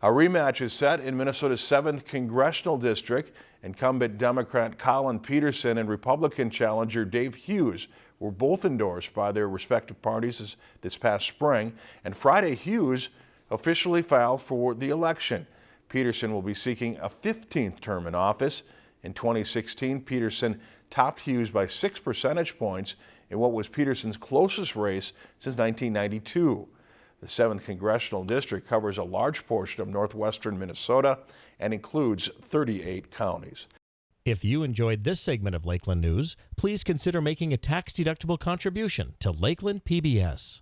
A rematch is set in Minnesota's 7th Congressional District. Incumbent Democrat Collin Peterson and Republican challenger Dave Hughes were both endorsed by their respective parties this past spring, and Friday Hughes officially filed for the election. Peterson will be seeking a 15th term in office. In 2016, Peterson topped Hughes by six percentage points in what was Peterson's closest race since 1992. The 7th Congressional District covers a large portion of northwestern Minnesota and includes 38 counties. If you enjoyed this segment of Lakeland News, please consider making a tax-deductible contribution to Lakeland PBS.